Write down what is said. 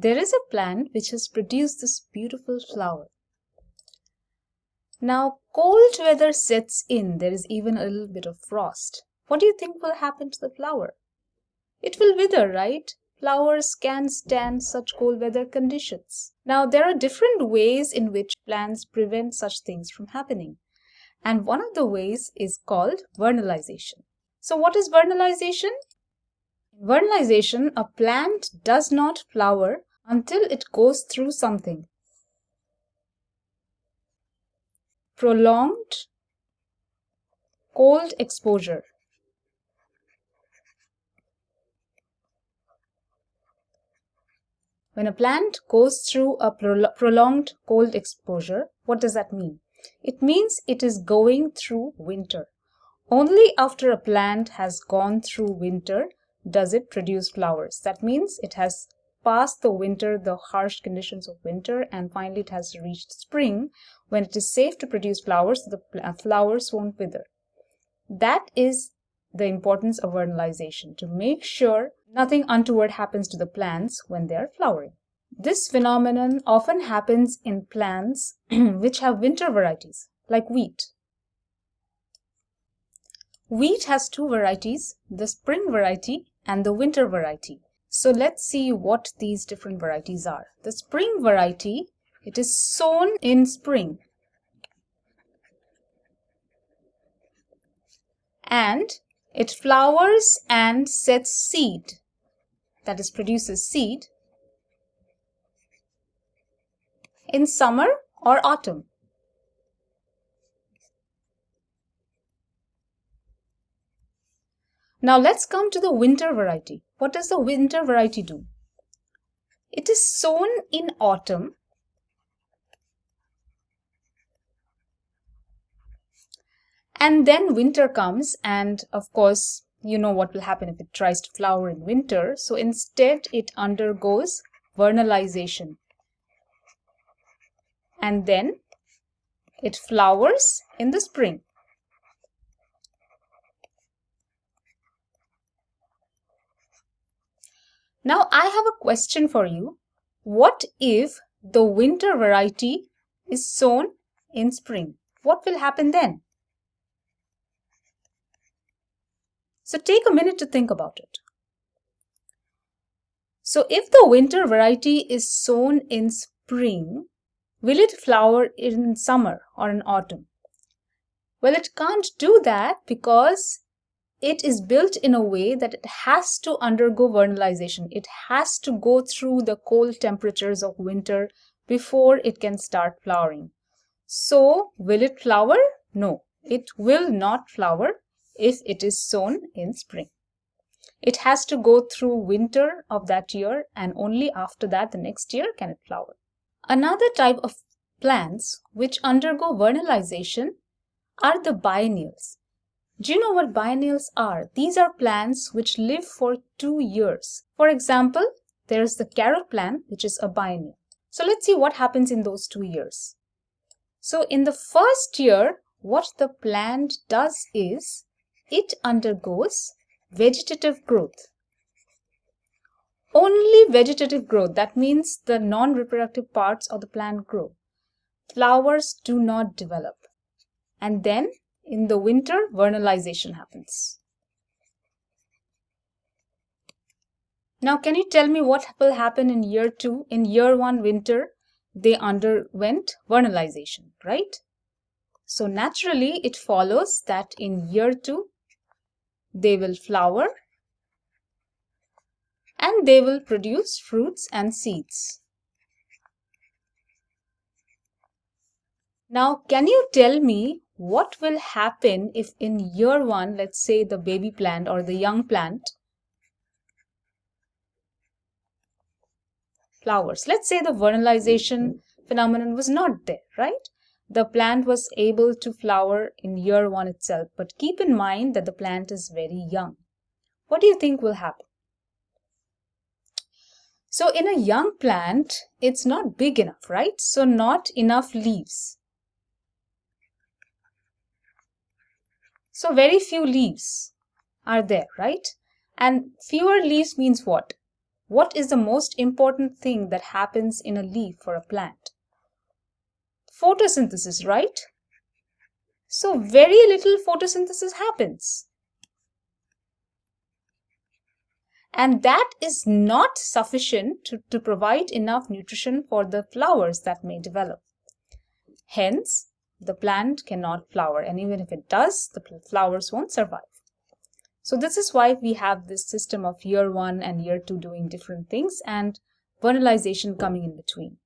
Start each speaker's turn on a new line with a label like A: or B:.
A: there is a plant which has produced this beautiful flower. Now, cold weather sets in, there is even a little bit of frost. What do you think will happen to the flower? It will wither, right? Flowers can stand such cold weather conditions. Now, there are different ways in which plants prevent such things from happening. And one of the ways is called vernalization. So, what is vernalization? Vernalization, a plant does not flower until it goes through something. Prolonged cold exposure. When a plant goes through a prolonged cold exposure, what does that mean? It means it is going through winter. Only after a plant has gone through winter does it produce flowers. That means it has passed the winter, the harsh conditions of winter, and finally it has reached spring when it is safe to produce flowers, the uh, flowers won't wither. That is the importance of vernalization to make sure nothing untoward happens to the plants when they are flowering. This phenomenon often happens in plants which have winter varieties, like wheat. Wheat has two varieties, the spring variety and the winter variety. So let's see what these different varieties are. The spring variety, it is sown in spring. And it flowers and sets seed, that is produces seed in summer or autumn. Now let's come to the winter variety. What does the winter variety do? It is sown in autumn and then winter comes and of course you know what will happen if it tries to flower in winter so instead it undergoes vernalization and then it flowers in the spring. Now I have a question for you. What if the winter variety is sown in spring? What will happen then? So take a minute to think about it. So if the winter variety is sown in spring, Will it flower in summer or in autumn? Well, it can't do that because it is built in a way that it has to undergo vernalization. It has to go through the cold temperatures of winter before it can start flowering. So, will it flower? No, it will not flower if it is sown in spring. It has to go through winter of that year and only after that the next year can it flower. Another type of plants which undergo vernalization are the biennials. Do you know what biennials are? These are plants which live for two years. For example, there's the carrot plant, which is a biennial. So let's see what happens in those two years. So in the first year, what the plant does is it undergoes vegetative growth only vegetative growth. That means the non-reproductive parts of the plant grow. Flowers do not develop. And then in the winter, vernalization happens. Now, can you tell me what will happen in year two? In year one, winter, they underwent vernalization, right? So naturally, it follows that in year two, they will flower and they will produce fruits and seeds. Now, can you tell me what will happen if in year one, let's say the baby plant or the young plant flowers. Let's say the vernalization phenomenon was not there, right? The plant was able to flower in year one itself, but keep in mind that the plant is very young. What do you think will happen? So in a young plant, it's not big enough, right? So not enough leaves. So very few leaves are there, right? And fewer leaves means what? what is the most important thing that happens in a leaf for a plant? Photosynthesis, right? So very little photosynthesis happens. And that is not sufficient to, to provide enough nutrition for the flowers that may develop. Hence, the plant cannot flower and even if it does, the flowers won't survive. So this is why we have this system of year one and year two doing different things and vernalization coming in between.